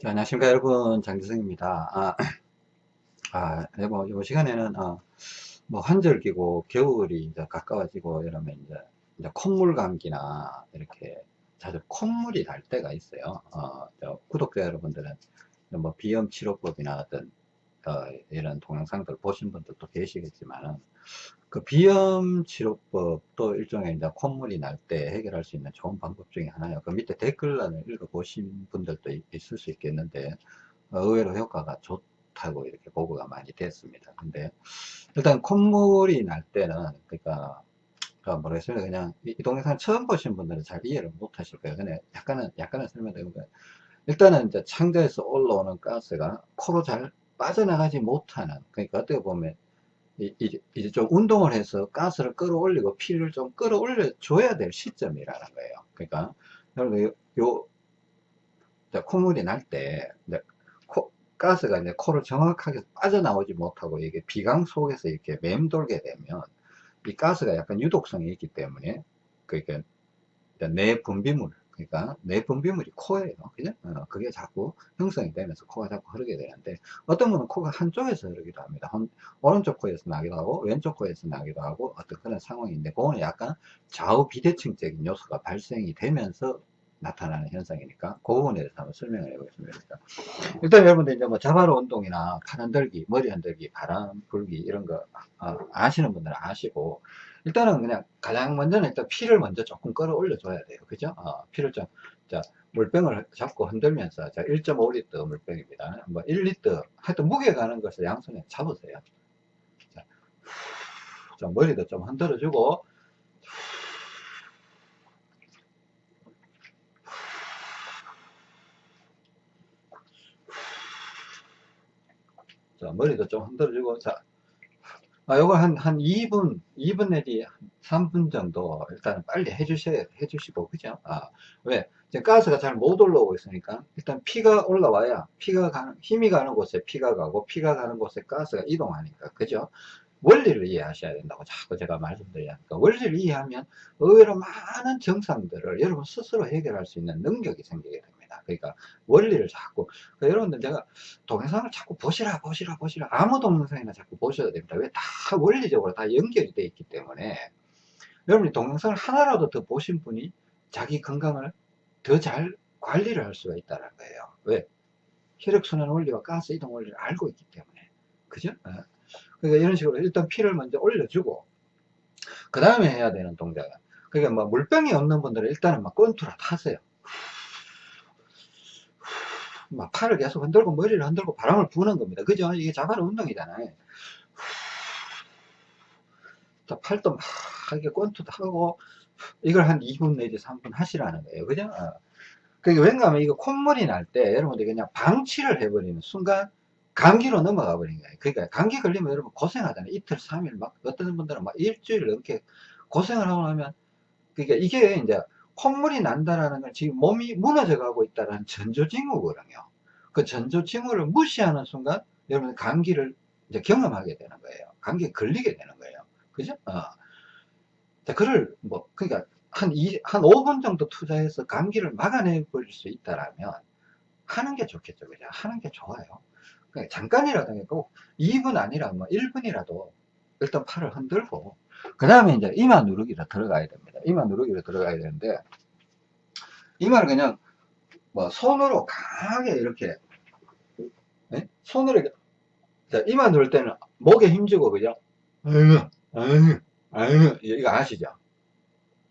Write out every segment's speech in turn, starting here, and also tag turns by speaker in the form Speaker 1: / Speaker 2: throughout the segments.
Speaker 1: 자, 안녕하십니까 여러분. 장지성입니다. 아, 아, 네, 뭐, 이 시간에는 어, 뭐 환절기고 겨울이 이제 가까워지고 이러면 이제, 이제 콧물 감기나 이렇게 자주 콧물이 날 때가 있어요. 어, 구독자 여러분들은 뭐 비염 치료법이나 어떤 어, 이런 동영상들 보신 분들도 계시겠지만 그 비염 치료법도 일종의 이제 콧물이 날 때 해결할 수 있는 좋은 방법 중에 하나예요. 그 밑에 댓글란을 읽어보신 분들도 있을 수 있겠는데 어, 의외로 효과가 좋다고 이렇게 보고가 많이 됐습니다. 근데 일단 콧물이 날 때는 그러니까 어, 모르겠습니다. 그냥 이, 이 동영상 처음 보신 분들은 잘 이해를 못 하실 거예요. 근데 약간은 약간은 설명드리면 일단은 이제 창자에서 올라오는 가스가 코로 잘 빠져나가지 못하는 그러니까 어떻게 보면 이제 좀 운동을 해서 가스를 끌어올리고 피를 좀 끌어올려 줘야 될 시점이라는 거예요. 그러니까 여러분 요, 요 콧물이 날 때 가스가 이제 코를 정확하게 빠져나오지 못하고 이게 비강 속에서 이렇게 맴돌게 되면 이 가스가 약간 유독성이 있기 때문에 그러니까 내 분비물 그러니까 내 분비물이 코예요. 그죠? 어, 그게 자꾸 형성이 되면서 코가 자꾸 흐르게 되는데 어떤 분은 코가 한쪽에서 흐르기도 합니다. 한, 오른쪽 코에서 나기도 하고 왼쪽 코에서 나기도 하고 어떤 그런 상황인데 그거는 약간 좌우 비대칭적인 요소가 발생이 되면서 나타나는 현상이니까 그 부분에 대해서 한번 설명을 해보겠습니다. 일단 여러분들 이제 뭐 자바로 운동이나 팔 흔들기, 머리 흔들기, 바람 불기 이런 거 어, 아시는 분들은 아시고 일단은 그냥 가장 먼저는 일단 피를 먼저 조금 끌어올려 줘야 돼요. 그죠? 어, 피를 좀, 자, 물병을 잡고 흔들면서, 자, 1.5리터 물병입니다. 뭐 1리터, 하여튼 무게 가는 것을 양손에 잡으세요. 자, 자 머리도 좀 흔들어 주고, 자, 머리도 좀 흔들어주고, 자, 아, 요거 한, 한 2분, 2분 내지 3분 정도 일단 빨리 해주셔야, 해주시고, 그죠? 아, 왜? 이제 가스가 잘 못 올라오고 있으니까 일단 피가 올라와야 피가 가는, 힘이 가는 곳에 피가 가고 피가 가는 곳에 가스가 이동하니까, 그죠? 원리를 이해하셔야 된다고 자꾸 제가 말씀드리니까 원리를 이해하면 의외로 많은 정상들을 여러분 스스로 해결할 수 있는 능력이 생기게 됩니다. 겁니다. 그러니까 원리를 자꾸 그러니까 여러분들 제가 동영상을 자꾸 보시라 보시라 보시라 아무 동영상이나 자꾸 보셔야 됩니다. 왜 다 원리적으로 다 연결이 되어 있기 때문에 여러분이 동영상을 하나라도 더 보신 분이 자기 건강을 더 잘 관리를 할 수가 있다는 거예요. 왜? 혈액순환 원리와 가스 이동 원리를 알고 있기 때문에. 그죠? 어. 그러니까 이런 식으로 일단 피를 먼저 올려주고, 그 다음에 해야 되는 동작은, 그러니까 뭐 물병이 없는 분들은 일단은 막 권투라 타세요. 막 팔을 계속 흔들고 머리를 흔들고 바람을 부는 겁니다. 그죠? 이게 자바로 운동이잖아요. 자, 팔도 막 이렇게 권투도 하고 이걸 한 2분 내지 3분 하시라는 거예요. 그죠? 어. 그게 왠가 하면 이거 콧물이 날 때 여러분들 그냥 방치를 해버리는 순간 감기로 넘어가 버린 거예요. 그러니까 감기 걸리면 여러분 고생하잖아요. 이틀, 3일 막 어떤 분들은 막 일주일 넘게 고생을 하고 나면 그러니까 이게 이제 콧물이 난다라는 건 지금 몸이 무너져 가고 있다는 전조징후거든요. 그 전조징후를 무시하는 순간 여러분 감기를 이제 경험하게 되는 거예요. 감기에 걸리게 되는 거예요. 그죠? 어. 자, 그를 뭐, 그러니까 한, 이, 한 5분 정도 투자해서 감기를 막아내 버릴 수 있다라면 하는 게 좋겠죠. 그죠? 하는 게 좋아요. 그러니까 잠깐이라도 꼭 2분 아니라 뭐 1분이라도 일단 팔을 흔들고 그 다음에 이제 이마 누르기로 들어가야 됩니다. 이마 누르기로 들어가야 되는데 이마를 그냥 뭐 손으로 강하게 이렇게 네? 손으로 자, 이마 누를 때는 목에 힘주고 그죠? 아유, 아유, 아유, 이거 아시죠?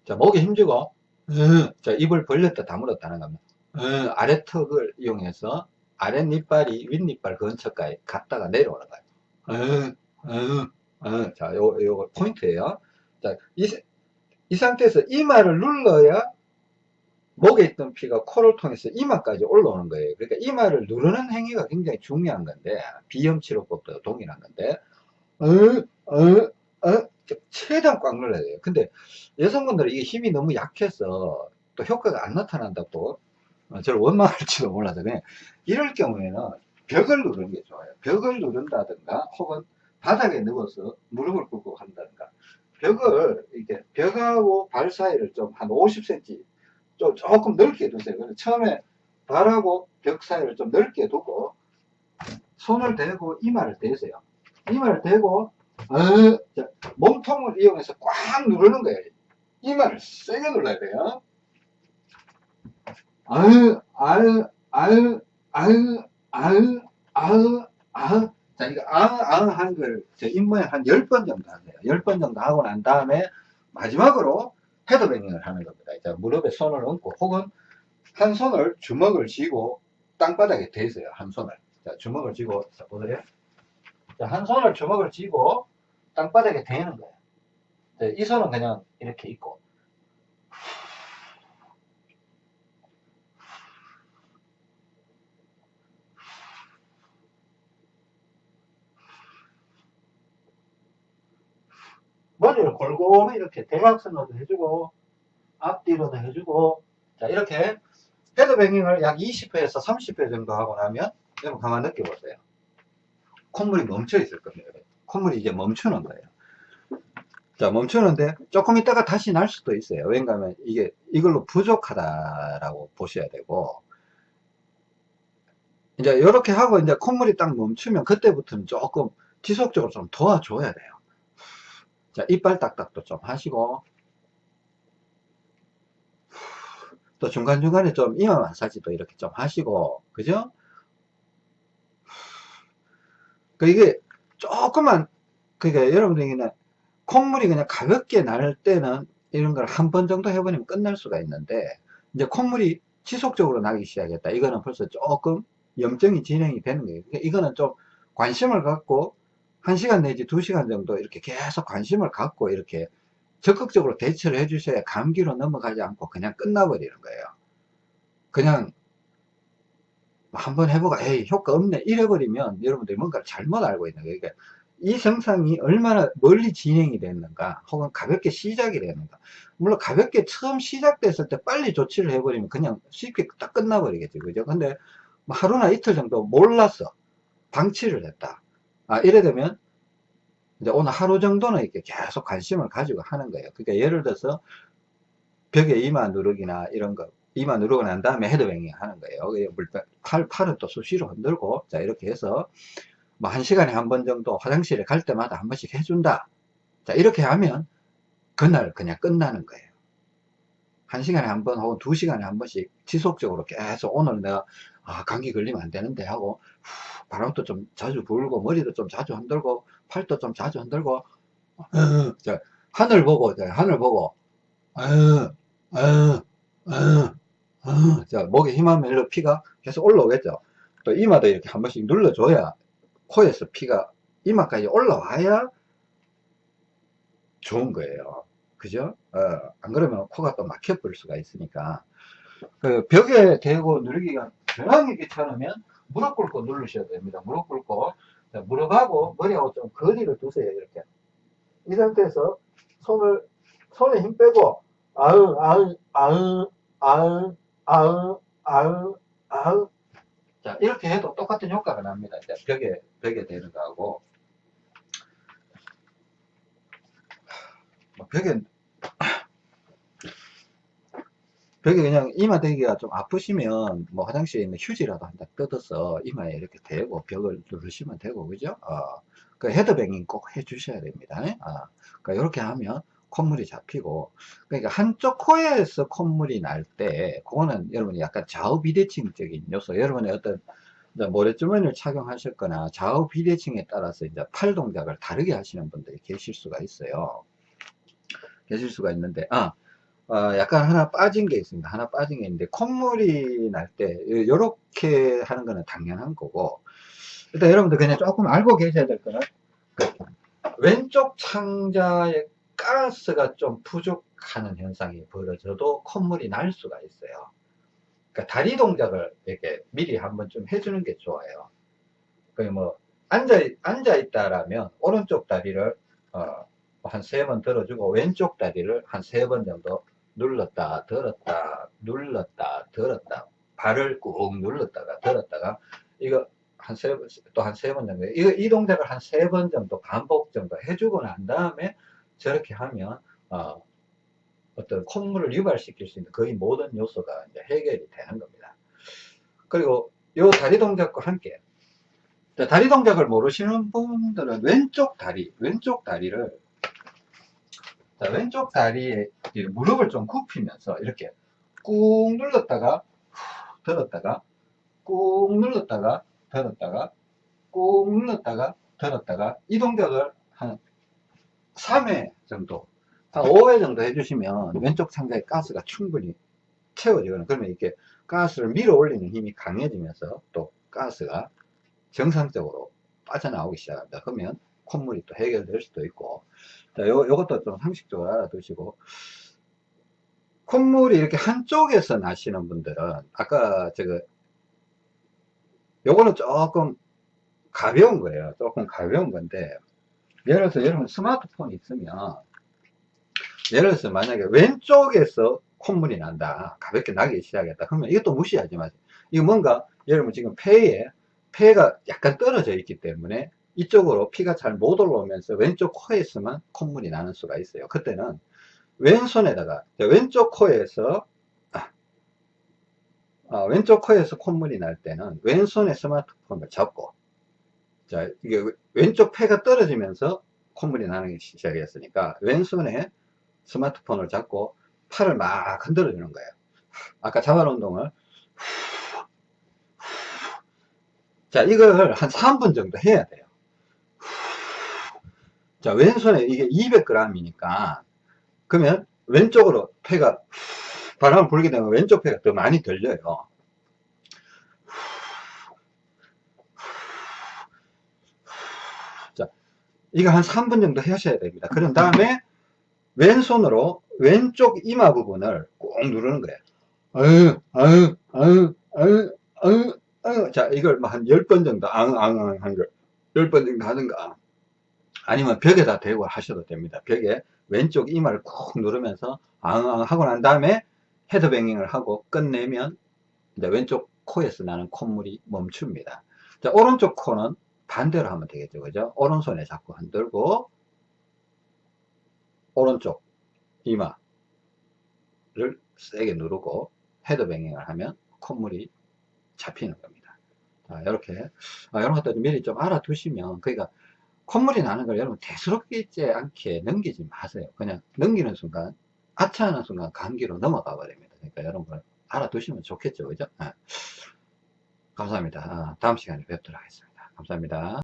Speaker 1: 자, 목에 힘주고 아유, 자, 입을 벌렸다 다물었다는 겁니다. 아유, 아래 턱을 이용해서 아랫니빨이 윗니빨 근처까지 갔다가 내려오는 거예요. 아유, 아유, 어, 자, 요, 요 포인트예요. 자, 이, 이 상태에서 이마를 눌러야 목에 있던 피가 코를 통해서 이마까지 올라오는 거예요. 그러니까 이마를 누르는 행위가 굉장히 중요한 건데, 비염치료법도 동일한 건데, 어, 어, 어, 최대한 꽉 눌러야 돼요. 근데 여성분들은 이게 힘이 너무 약해서 또 효과가 안 나타난다고 어, 저를 원망할지도 몰라서 그냥 이럴 경우에는 벽을 누르는 게 좋아요. 벽을 누른다든가 혹은 바닥에 누워서 무릎을 꿇고 한다든가 벽을 이렇게 벽하고 발 사이를 좀 한 50cm 좀 조금 넓게 두세요. 처음에 발하고 벽 사이를 좀 넓게 두고 손을 대고 이마를 대세요. 이마를 대고 어, 자, 몸통을 이용해서 꽉 누르는 거예요. 이마를 세게 눌러야 돼요. 아유, 아유, 아유, 아유, 아유, 아유, 아유. 자, 이거 아유, 아유 하는 걸, 저 입모양 한 10번 정도 하세요. 10번 정도 하고 난 다음에, 마지막으로 헤드뱅잉을 하는 겁니다. 자, 무릎에 손을 얹고, 혹은 한 손을 주먹을 쥐고, 땅바닥에 대세요. 한 손을. 자, 주먹을 쥐고, 자, 보세요. 자, 한 손을 주먹을 쥐고, 땅바닥에 대는 거예요. 자, 이 손은 그냥 이렇게 있고, 머리를 골고루 이렇게 대각선으로도 해주고 앞뒤로도 해주고 자 이렇게 헤드뱅잉을 약 20회에서 30회 정도 하고 나면 여러분 가만 느껴보세요. 콧물이 멈춰 있을 겁니다. 콧물이 이제 멈추는 거예요. 자 멈추는데 조금 있다가 다시 날 수도 있어요. 왜냐하면 이게 이걸로 부족하다라고 보셔야 되고. 이제 이렇게 하고 이제 콧물이 딱 멈추면 그때부터는 조금 지속적으로 좀 도와줘야 돼요 자, 이빨 딱딱도 좀 하시고, 또 중간중간에 좀 이마 마사지도 이렇게 좀 하시고, 그죠? 그 이게 조금만, 그게 여러분들이 그냥 콧물이 그냥 가볍게 날 때는 이런 걸 한 번 정도 해버리면 끝날 수가 있는데, 이제 콧물이 지속적으로 나기 시작했다. 이거는 벌써 조금 염증이 진행이 되는 거예요. 그러니까 이거는 좀 관심을 갖고 1시간 내지 2시간 정도 이렇게 계속 관심을 갖고 이렇게 적극적으로 대처를 해 주셔야 감기로 넘어가지 않고 그냥 끝나버리는 거예요. 그냥 한번 해보고 에이 효과 없네 이래버리면 여러분들이 뭔가를 잘못 알고 있는 거예요. 그러니까 이 증상이 얼마나 멀리 진행이 됐는가 혹은 가볍게 시작이 됐는가 물론 가볍게 처음 시작됐을 때 빨리 조치를 해버리면 그냥 쉽게 딱 끝나버리겠죠 그죠 근데 뭐 하루나 이틀 정도 몰랐어 방치를 했다 아, 이래 되면 이제 오늘 하루 정도는 이렇게 계속 관심을 가지고 하는 거예요. 그러니까 예를 들어서 벽에 이마 누르기나 이런 거 이마 누르고 난 다음에 헤드뱅잉 하는 거예요. 팔, 팔은 또 수시로 흔들고 자 이렇게 해서 뭐 한 시간에 한 번 정도 화장실에 갈 때마다 한 번씩 해준다. 자 이렇게 하면 그날 그냥 끝나는 거예요. 한 시간에 한 번 혹은 두 시간에 한 번씩 지속적으로 계속 오늘 내가 아 감기 걸리면 안 되는데 하고 후, 바람도 좀 자주 불고 머리도 좀 자주 흔들고 팔도 좀 자주 흔들고 어, 자, 하늘 보고 자, 하늘 보고 어, 어, 어, 자, 목에 힘하면 일로 피가 계속 올라오겠죠. 또 이마도 이렇게 한 번씩 눌러줘야 코에서 피가 이마까지 올라와야 좋은 거예요. 그죠? 어, 안 그러면 코가 또 막혀버릴 수가 있으니까. 그 벽에 대고 누르기가 변하게 귀찮으면 무릎 꿇고 누르셔야 됩니다. 무릎 꿇고 자, 무릎하고 머리하고 좀 거리를 두세요. 이렇게 이 상태에서 손을 손에 힘 빼고 아으 아으 아으 아으 아으 아으 아으 자 이렇게 해도 똑같은 효과가 납니다. 자, 벽에 벽에 대는 거하고 뭐 벽에 벽에 그냥 이마 대기가 좀 아프시면 뭐 화장실에 있는 휴지라도 한 장 뜯어서 이마에 이렇게 대고 벽을 누르시면 되고 그죠? 어, 그 헤드뱅잉 꼭 해 주셔야 됩니다. 어, 그러니까 이렇게 하면 콧물이 잡히고 그러니까 한쪽 코에서 콧물이 날 때 그거는 여러분이 약간 좌우 비대칭적인 요소 여러분의 어떤 모래주머니를 착용하셨거나 좌우 비대칭에 따라서 이제 팔 동작을 다르게 하시는 분들이 계실 수가 있어요. 계실 수가 있는데 아 어, 약간 하나 빠진 게 있습니다. 하나 빠진 게 있는데 콧물이 날 때 이렇게 하는 거는 당연한 거고 일단 여러분들 그냥 조금 알고 계셔야 될 거는 그 왼쪽 창자에 가스가 좀 부족하는 현상이 벌어져도 콧물이 날 수가 있어요. 그러니까 다리 동작을 이렇게 미리 한번 좀 해주는 게 좋아요. 그뭐 앉아 앉아 있다라면 오른쪽 다리를 어, 한 세 번 들어주고 왼쪽 다리를 한 세 번 정도 눌렀다 들었다 눌렀다 들었다 발을 꾹 눌렀다가 들었다가 이거 한 세 번 또 한 세 번 정도 이거 이 동작을 한 세 번 정도 반복 정도 해주고 난 다음에 저렇게 하면 어, 어떤 콧물을 유발시킬 수 있는 거의 모든 요소가 이제 해결이 되는 겁니다. 그리고 요 다리 동작과 함께 자, 다리 동작을 모르시는 분들은 왼쪽 다리 왼쪽 다리를 자, 왼쪽 다리에 이 무릎을 좀 굽히면서 이렇게 꾹 눌렀다가 후, 들었다가 꾹 눌렀다가 들었다가 꾹 눌렀다가 들었다가 이 동작을 한 3회 정도 한 5회 정도 해주시면 왼쪽 상자의 가스가 충분히 채워지거든요 그러면 이렇게 가스를 밀어 올리는 힘이 강해지면서 또 가스가 정상적으로 빠져나오기 시작합니다. 그러면 콧물이 또 해결될 수도 있고. 자, 요, 요것도 좀 상식적으로 알아두시고. 콧물이 이렇게 한쪽에서 나시는 분들은 아까 저거 요거는 조금 가벼운 거예요. 조금 가벼운 건데 예를 들어서 여러분 스마트폰이 있으면 예를 들어서 만약에 왼쪽에서 콧물이 난다 가볍게 나기 시작했다 그러면 이것도 무시하지 마세요. 이거 뭔가 여러분 지금 폐에 폐가 약간 떨어져 있기 때문에 이쪽으로 피가 잘 못 올라오면서 왼쪽 코에서만 콧물이 나는 수가 있어요. 그때는 왼손에다가 왼쪽 코에서 아, 아, 왼쪽 코에서 콧물이 날 때는 왼손에 스마트폰을 잡고 자 이게 왼쪽 폐가 떨어지면서 콧물이 나는 시작했으니까 왼손에 스마트폰을 잡고 팔을 막 흔들어 주는 거예요. 아까 자발 운동을 자 이걸 한 3분 정도 해야 돼요 자 왼손에 이게 200g이니까 그러면 왼쪽으로 폐가 바람을 불게 되면 왼쪽 폐가 더 많이 들려요. 자 이거 한 3분 정도 하셔야 됩니다. 그런 다음에 왼손으로 왼쪽 이마 부분을 꼭 누르는 거예요. 아유 아유 아유 아유 아유 아유. 자 이걸 뭐한 10번 정도 앙앙앙 한걸. 10번 정도 하든가 아니면 벽에다 대고 하셔도 됩니다. 벽에 왼쪽 이마를 꾹 누르면서 앙앙 하고 난 다음에 헤드뱅잉을 하고 끝내면 이제 왼쪽 코에서 나는 콧물이 멈춥니다. 자 오른쪽 코는 반대로 하면 되겠죠. 그죠? 오른손에 잡고 흔들고 오른쪽 이마를 세게 누르고 헤드뱅잉을 하면 콧물이 잡히는 겁니다. 자, 이렇게. 아, 이런 것들 미리 좀 알아두시면 그러니까 콧물이 나는 걸 여러분 대수롭지 않게 넘기지 마세요. 그냥 넘기는 순간 아차하는 순간 감기로 넘어가 버립니다. 그러니까 여러분 알아두시면 좋겠죠. 그죠? 네. 감사합니다. 아, 다음 시간에 뵙도록 하겠습니다. 감사합니다